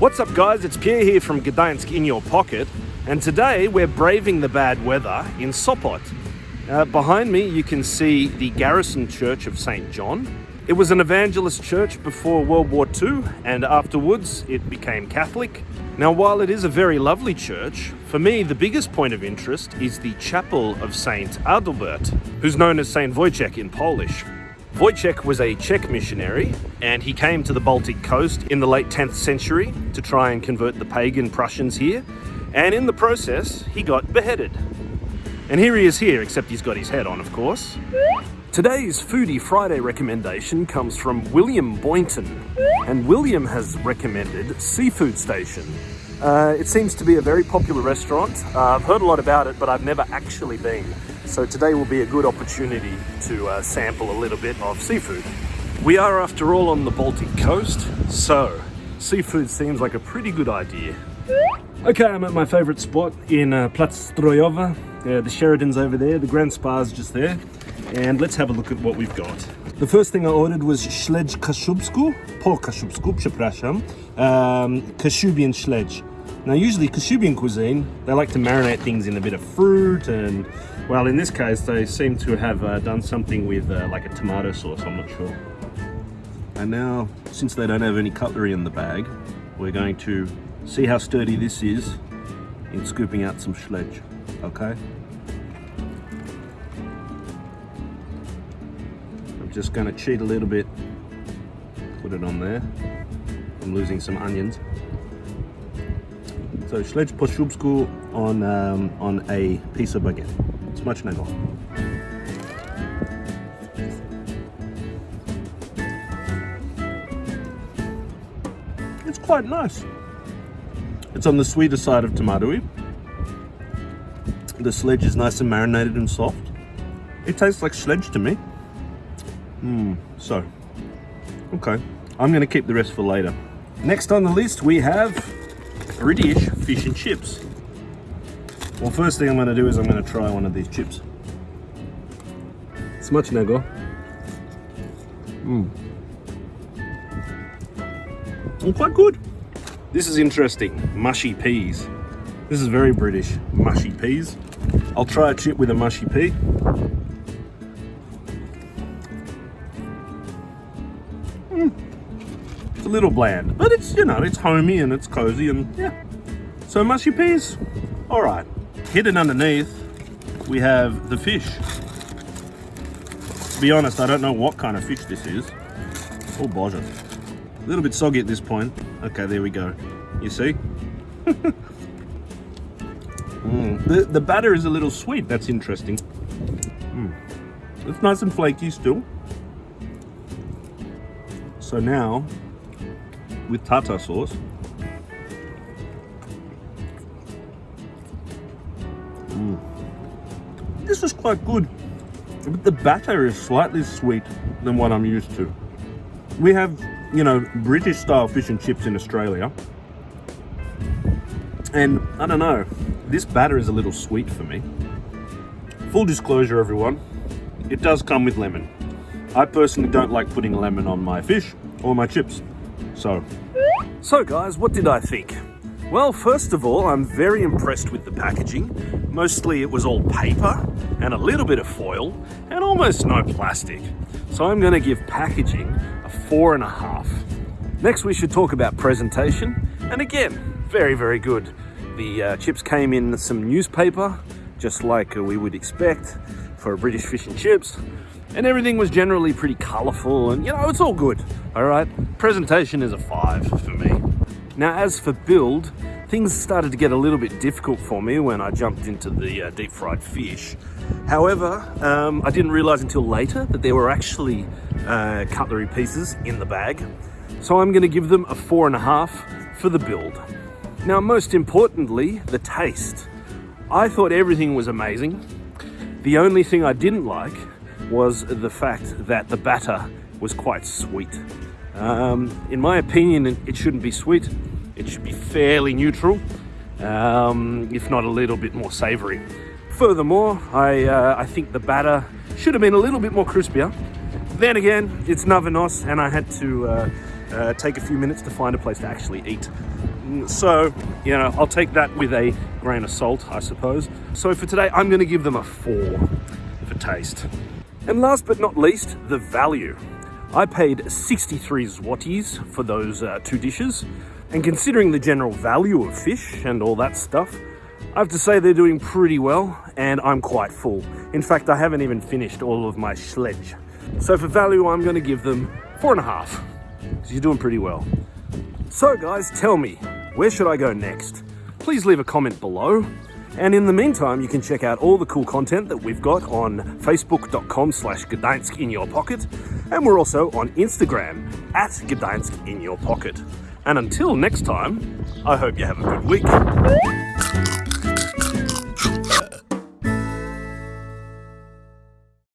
What's up guys, it's Pierre here from Gdańsk in your pocket and today we're braving the bad weather in Sopot. Uh, behind me you can see the Garrison Church of St. John. It was an evangelist church before World War II and afterwards it became Catholic. Now while it is a very lovely church, for me the biggest point of interest is the chapel of St. Adalbert, who's known as St. Wojciech in Polish. Wojciech was a Czech missionary and he came to the Baltic coast in the late 10th century to try and convert the pagan Prussians here and in the process he got beheaded. And here he is here, except he's got his head on of course. Today's Foodie Friday recommendation comes from William Boynton and William has recommended Seafood Station. Uh, it seems to be a very popular restaurant. Uh, I've heard a lot about it but I've never actually been. So today will be a good opportunity to uh, sample a little bit of seafood. We are after all on the Baltic coast, so seafood seems like a pretty good idea. Okay, I'm at my favorite spot in uh, Plac Uh, the Sheraton's over there, the Grand Spa's just there. And let's have a look at what we've got. The first thing I ordered was śledź kaszubsku, po kaszubsku, przepraszam, um, kashubian śledź. Now usually Kashubian cuisine, they like to marinate things in a bit of fruit and well in this case they seem to have uh, done something with uh, like a tomato sauce, I'm not sure. And now since they don't have any cutlery in the bag, we're going to see how sturdy this is in scooping out some śledź, okay? I'm just going to cheat a little bit, put it on there. I'm losing some onions. So śledź po szubsku on, um, on a piece of baguette. Smacznego. It's quite nice. It's on the sweeter side of tomato The śledź is nice and marinated and soft. It tastes like śledź to me. Mmm, so, okay. I'm gonna keep the rest for later. Next on the list we have British fish and chips. Well, first thing I'm going to do is I'm going to try one of these chips. it's Smacznego. Mmm. Mm, quite good. This is interesting. Mushy peas. This is very British. Mushy peas. I'll try a chip with a mushy pea. Mm a little bland, but it's, you know, it's homey and it's cozy and yeah. So mushy peas, all right. Hidden underneath, we have the fish. To be honest, I don't know what kind of fish this is. Oh, boja. A little bit soggy at this point. Okay, there we go. You see? mm. the, the batter is a little sweet. That's interesting. Mm. It's nice and flaky still. So now with tartar sauce. Mm. This is quite good, but the batter is slightly sweet than what I'm used to. We have, you know, British style fish and chips in Australia. And I don't know, this batter is a little sweet for me. Full disclosure, everyone, it does come with lemon. I personally don't like putting lemon on my fish or my chips. So, so guys, what did I think? Well, first of all, I'm very impressed with the packaging. Mostly it was all paper and a little bit of foil and almost no plastic. So I'm gonna give packaging a four and a half. Next, we should talk about presentation. And again, very, very good. The uh, chips came in some newspaper, just like uh, we would expect for British fish and chips and everything was generally pretty colorful and you know it's all good all right presentation is a five for me now as for build things started to get a little bit difficult for me when i jumped into the uh, deep fried fish. However um, i didn't realize until later that there were actually uh, cutlery pieces in the bag. So i'm going to give them a four and a half for the build. Now most importantly the taste. I thought everything was amazing. The only thing i didn't like was the fact that the batter was quite sweet. Um, in my opinion, it shouldn't be sweet. It should be fairly neutral, um, if not a little bit more savory. Furthermore, I, uh, I think the batter should have been a little bit more crispier. Then again, it's na wynos and I had to uh, uh, take a few minutes to find a place to actually eat. So, you know, I'll take that with a grain of salt, I suppose. So for today, I'm going to give them a four for taste. And last but not least, the value. I paid 63 zlotys for those uh, two dishes. And considering the general value of fish and all that stuff, I have to say they're doing pretty well and I'm quite full. In fact, I haven't even finished all of my śledź. So for value, I'm going to give them four and a half. So you're doing pretty well. So guys, tell me, where should I go next? Please leave a comment below. And in the meantime, you can check out all the cool content that we've got on facebook.com slash Gdańsk in your pocket. And we're also on Instagram at Gdańsk in your pocket. And until next time, I hope you have a good week.